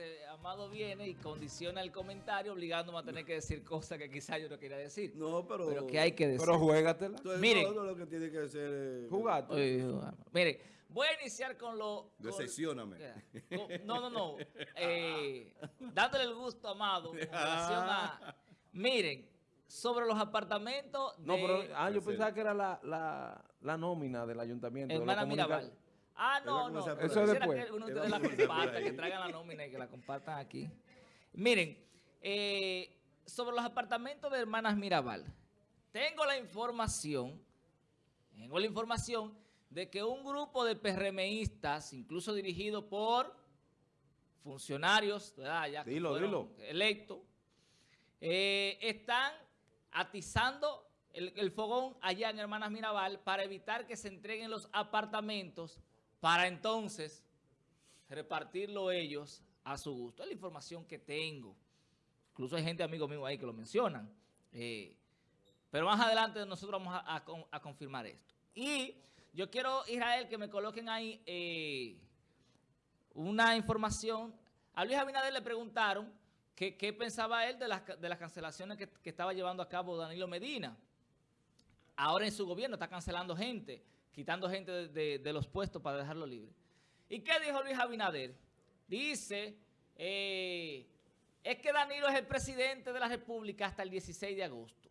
entonces Amado viene y condiciona el comentario obligándome a tener que decir cosas que quizás yo no quería decir. No, pero... Pero que hay que decir. Pero juégatela. Entonces, Miren. todo lo que tiene que hacer es... Jugate. Oye, Mire, voy a iniciar con lo... con- con- no, no, no. Eh, dándole el gusto, Amado, con relación a... Miren, sobre los apartamentos de No, pero ah, yo pensaba que era la, la, la nómina del ayuntamiento. de Hermana comunica- Mirabal. Ah, no, no. Eso después. que ustedes la comenzar por comparta, ahí. que traigan la nómina y que la compartan aquí. Miren, eh, sobre los apartamentos de Hermanas Mirabal, tengo la información, tengo la información de que un grupo de PRMistas, incluso dirigido por funcionarios, ¿verdad? Ya Dilo, electos, eh, están atizando el, el fogón allá en Hermanas Mirabal para evitar que se entreguen los apartamentos para entonces repartirlo ellos a su gusto. Es la información que tengo. Incluso hay gente, amigo mío ahí, que lo mencionan. Eh, pero más adelante nosotros vamos a, a con- a confirmar esto. Y yo quiero, Israel, que me coloquen ahí eh, una información. A Luis Abinader le preguntaron qué pensaba él de las, ca- de las cancelaciones que, que estaba llevando a cabo Danilo Medina. Ahora en su gobierno está cancelando gente, quitando gente de, los puestos para dejarlo libre. ¿Y qué dijo Luis Abinader? Dice, eh, es que Danilo es el presidente de la República hasta el 16 de agosto.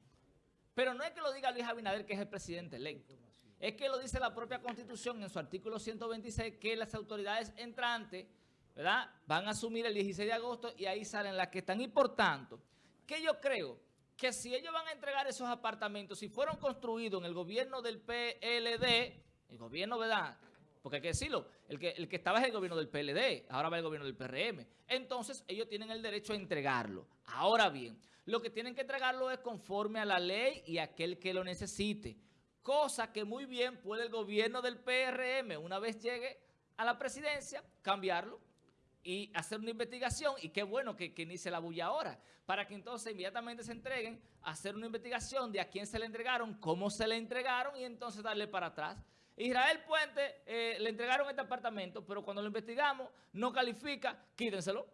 Pero no es que lo diga Luis Abinader que es el presidente electo. Es que lo dice la propia Constitución en su artículo 126 que las autoridades entrantes, ¿verdad? Van a asumir el 16 de agosto y ahí salen las que están. Y por tanto, que yo creo que si ellos van a entregar esos apartamentos, si fueron construidos en el gobierno del PLD, el gobierno, ¿verdad? Porque hay que decirlo, el que, el que estaba es el gobierno del PLD, ahora va el gobierno del PRM. Entonces, ellos tienen el derecho a entregarlo. Ahora bien, lo que tienen que entregarlo es conforme a la ley y aquel que lo necesite. Cosa que muy bien puede el gobierno del PRM, una vez llegue a la presidencia, cambiarlo y hacer una investigación, y qué bueno que, que inicie la bulla ahora, para que entonces inmediatamente se entreguen, hacer una investigación de a quién se le entregaron, cómo se le entregaron, y entonces darle para atrás. Israel Puente eh, le entregaron este apartamento, pero cuando lo investigamos, no califica, quítenselo.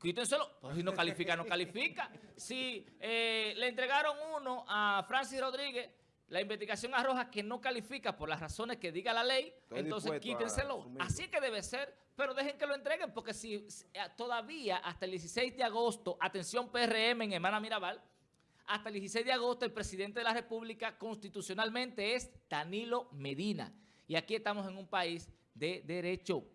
Quítenselo. Pues si no califica, no califica. Si eh, le entregaron uno a Francis Rodríguez, la investigación arroja que no califica por las razones que diga la ley, Estoy entonces quítenselo. Así que debe ser, pero dejen que lo entreguen, porque si si, eh, todavía hasta el 16 de agosto, atención PRM en Hermana Mirabal, hasta el 16 de agosto el presidente de la República constitucionalmente es Danilo Medina. Y aquí estamos en un país de derecho.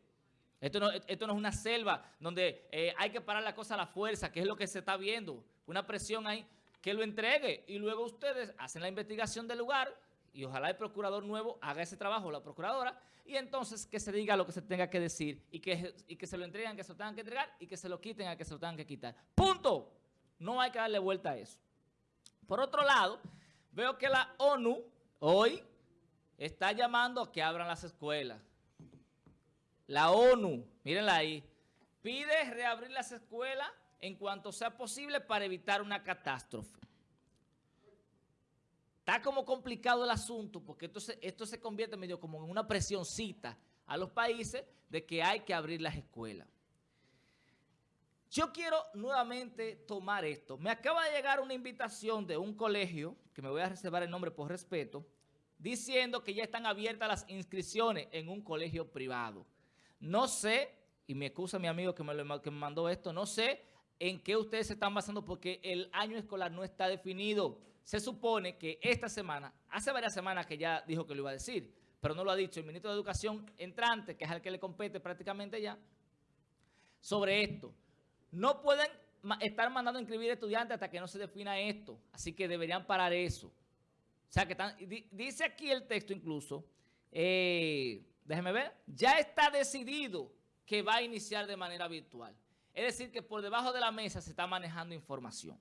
Esto no, esto no es una selva donde eh, hay que parar la cosa a la fuerza, que es lo que se está viendo. Una presión ahí, que lo entregue. Y luego ustedes hacen la investigación del lugar y ojalá el procurador nuevo haga ese trabajo, la procuradora, y entonces que se diga lo que se tenga que decir y que, y que se lo entreguen, que se lo tengan que entregar y que se lo quiten a que se lo tengan que quitar. ¡Punto! No hay que darle vuelta a eso. Por otro lado, veo que la ONU hoy está llamando a que abran las escuelas. La ONU, mírenla ahí, pide reabrir las escuelas en cuanto sea posible para evitar una catástrofe. Está como complicado el asunto porque esto se, convierte medio como en una presioncita a los países de que hay que abrir las escuelas. Yo quiero nuevamente tomar esto. Me acaba de llegar una invitación de un colegio, que me voy a reservar el nombre por respeto, diciendo que ya están abiertas las inscripciones en un colegio privado. No sé, y me excusa mi amigo que me, que me mandó esto, no sé en qué ustedes se están basando porque el año escolar no está definido. Se supone que esta semana, hace varias semanas que ya dijo que lo iba a decir, pero no lo ha dicho el ministro de Educación entrante, que es al que le compete prácticamente ya, sobre esto. No pueden estar mandando a inscribir estudiantes hasta que no se defina esto. Así que deberían parar eso. O sea, que están, di- dice aquí el texto incluso, eh, déjeme ver, ya está decidido que va a iniciar de manera virtual. Es decir, que por debajo de la mesa se está manejando información.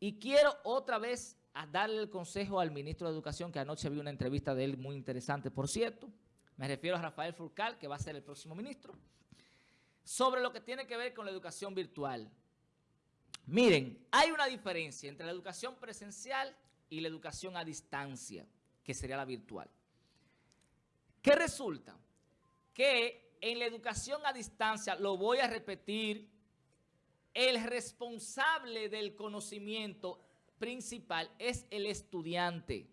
Y quiero otra vez darle el consejo al ministro de Educación, que anoche vi una entrevista de él muy interesante, por cierto. Me refiero a Rafael Furcal, que va a ser el próximo ministro sobre lo que tiene que ver con la educación virtual. Miren, hay una diferencia entre la educación presencial y la educación a distancia, que sería la virtual. ¿Qué resulta? Que en la educación a distancia, lo voy a repetir, el responsable del conocimiento principal es el estudiante.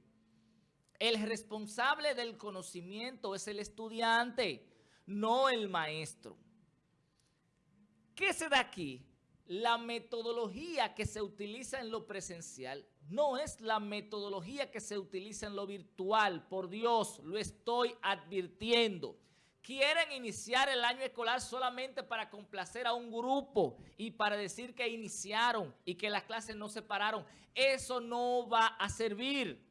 El responsable del conocimiento es el estudiante, no el maestro. ¿Qué se da aquí? La metodología que se utiliza en lo presencial no es la metodología que se utiliza en lo virtual. Por Dios, lo estoy advirtiendo. Quieren iniciar el año escolar solamente para complacer a un grupo y para decir que iniciaron y que las clases no se pararon. Eso no va a servir.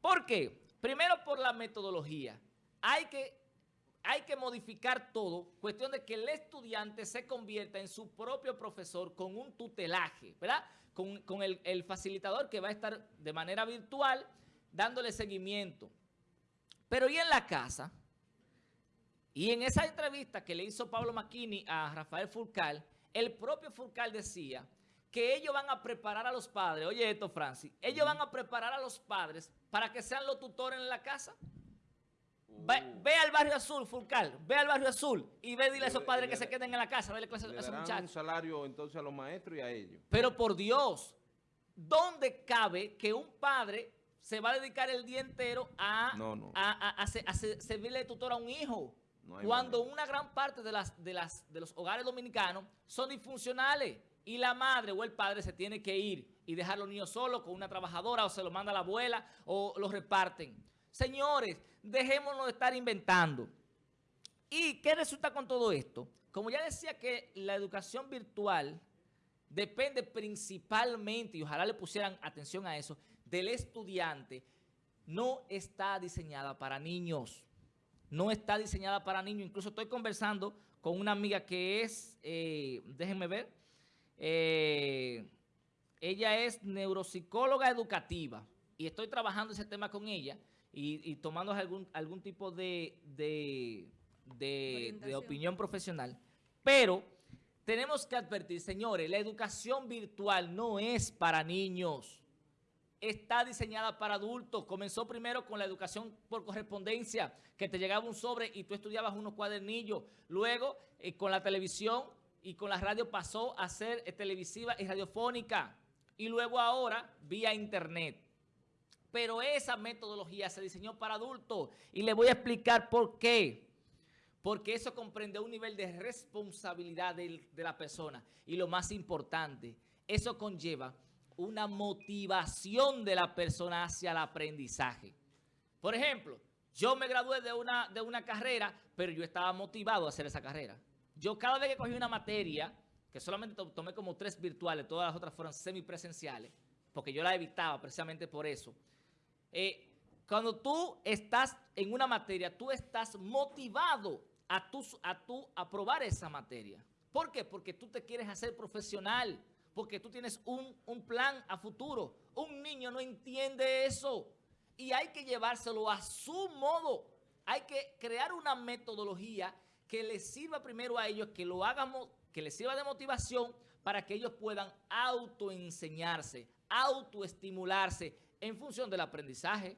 ¿Por qué? Primero por la metodología. Hay que, hay que modificar todo, cuestión de que el estudiante se convierta en su propio profesor con un tutelaje, ¿verdad? Con, el, el facilitador que va a estar de manera virtual dándole seguimiento. Pero ¿y en la casa? Y en esa entrevista que le hizo Pablo Macchini a Rafael Furcal, el propio Furcal decía que ellos van a preparar a los padres, oye esto Francis, ellos van a preparar a los padres para que sean los tutores en la casa. Ve, al barrio azul, Fulcal, ve al barrio azul y ve dile a esos padres que se queden en la casa, dale clases a esos muchachos. un salario entonces a los maestros y a ellos. Pero por Dios, ¿dónde cabe que un padre se va a dedicar el día entero a, a, servirle tutor a un hijo? Cuando una gran parte de, las, de, las, de los hogares dominicanos son disfuncionales y la madre o el padre se tiene que ir y dejar a los niños solos con una trabajadora o se lo manda la abuela o los reparten. Señores, dejémonos de estar inventando. ¿Y qué resulta con todo esto? Como ya decía que la educación virtual depende principalmente, y ojalá le pusieran atención a eso, del estudiante, no está diseñada para niños. No está diseñada para niños. Incluso estoy conversando con una amiga que es, eh, déjenme ver, eh, ella es neuropsicóloga educativa y estoy trabajando ese tema con ella y, tomando algún, algún tipo de, de, de opinión profesional. Pero tenemos que advertir, señores, la educación virtual no es para niños está diseñada para adultos. Comenzó primero con la educación por correspondencia, que te llegaba un sobre y tú estudiabas unos cuadernillos. Luego, eh, con la televisión y con la radio pasó a ser eh, televisiva y radiofónica. Y luego ahora, vía internet. Pero esa metodología se diseñó para adultos. Y le voy a explicar por qué. Porque eso comprende un nivel de responsabilidad de, de la persona. Y lo más importante, eso conlleva una motivación de la persona hacia el aprendizaje. Por ejemplo, yo me gradué de una, de una carrera, pero yo estaba motivado a hacer esa carrera. Yo cada vez que cogí una materia, que solamente tomé como tres virtuales, todas las otras fueron semipresenciales, porque yo la evitaba precisamente por eso. Eh, cuando tú estás en una materia, tú estás motivado a, tu, a aprobar esa materia. ¿Por qué? Porque tú te quieres hacer profesional, porque tú tienes un, un plan a futuro. Un niño no entiende eso y hay que llevárselo a su modo. Hay que crear una metodología que les sirva primero a ellos, que lo hagamos, que les sirva de motivación para que ellos puedan autoenseñarse, autoestimularse en función del aprendizaje.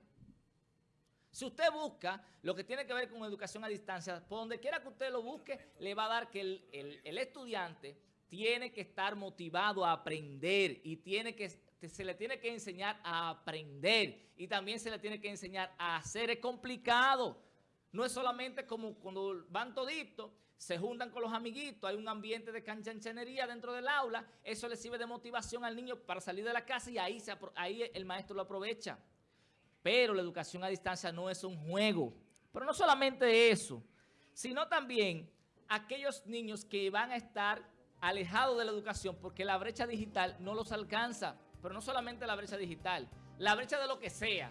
Si usted busca lo que tiene que ver con educación a distancia, por donde quiera que usted lo busque, le va a dar que el, el estudiante tiene que estar motivado a aprender y tiene que se le tiene que enseñar a aprender y también se le tiene que enseñar a hacer. Es complicado. No es solamente como cuando van toditos, se juntan con los amiguitos, hay un ambiente de canchanchanería dentro del aula, eso le sirve de motivación al niño para salir de la casa y ahí, ahí el maestro lo aprovecha. Pero la educación a distancia no es un juego. Pero no solamente eso, sino también aquellos niños que van a estar alejados de la educación porque la brecha digital no los alcanza pero no solamente la brecha digital, la brecha de lo que sea,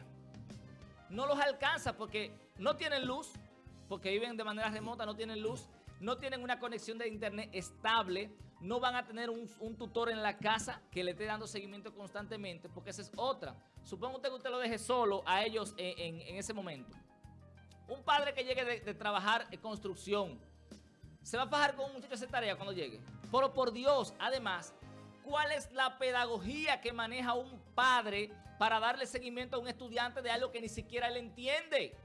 no los alcanza porque no tienen luz, porque viven de manera remota, no tienen luz, no tienen una conexión de internet estable, no van a tener un, tutor en la casa que le esté dando seguimiento constantemente, porque esa es otra. Supongo usted que usted lo deje solo a ellos en, ese momento. Un padre que llegue de, trabajar en construcción, ¿se va a fajar con un muchacho a hacer tarea cuando llegue? Pero por Dios, además, ¿Cuál es la pedagogía que maneja un padre para darle seguimiento a un estudiante de algo que ni siquiera él entiende?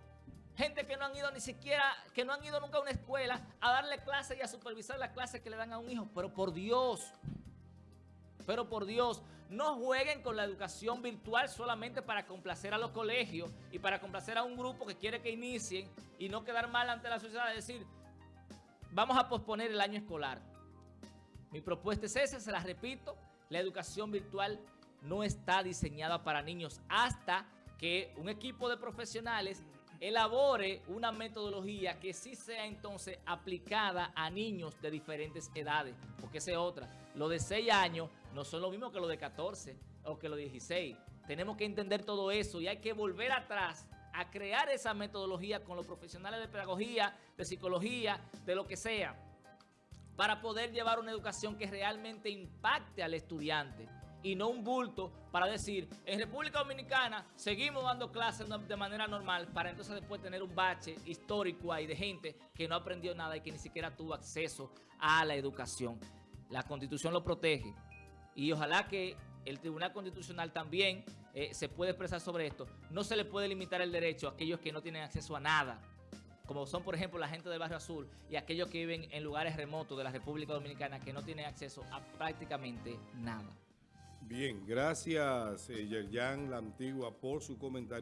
Gente que no han ido ni siquiera, que no han ido nunca a una escuela a darle clases y a supervisar las clases que le dan a un hijo. Pero por Dios, pero por Dios, no jueguen con la educación virtual solamente para complacer a los colegios y para complacer a un grupo que quiere que inicien y no quedar mal ante la sociedad. Es decir, vamos a posponer el año escolar. Mi propuesta es esa, se la repito, la educación virtual no está diseñada para niños hasta que un equipo de profesionales elabore una metodología que sí sea entonces aplicada a niños de diferentes edades, porque esa es otra. Lo de 6 años no son lo mismo que lo de 14 o que lo de 16. Tenemos que entender todo eso y hay que volver atrás a crear esa metodología con los profesionales de pedagogía, de psicología, de lo que sea, para poder llevar una educación que realmente impacte al estudiante y no un bulto para decir, en República Dominicana seguimos dando clases de manera normal para entonces después tener un bache histórico ahí de gente que no aprendió nada y que ni siquiera tuvo acceso a la educación. La Constitución lo protege y ojalá que el Tribunal Constitucional también eh, se pueda expresar sobre esto. No se le puede limitar el derecho a aquellos que no tienen acceso a nada, como son por ejemplo la gente del Barrio Azul y aquellos que viven en lugares remotos de la República Dominicana que no tienen acceso a prácticamente nada. Bien, gracias eh, Yerjan La Antigua por su comentario.